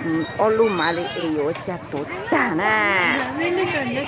음, 얼루 말이 에요 자 좋다나 Mimi sonda.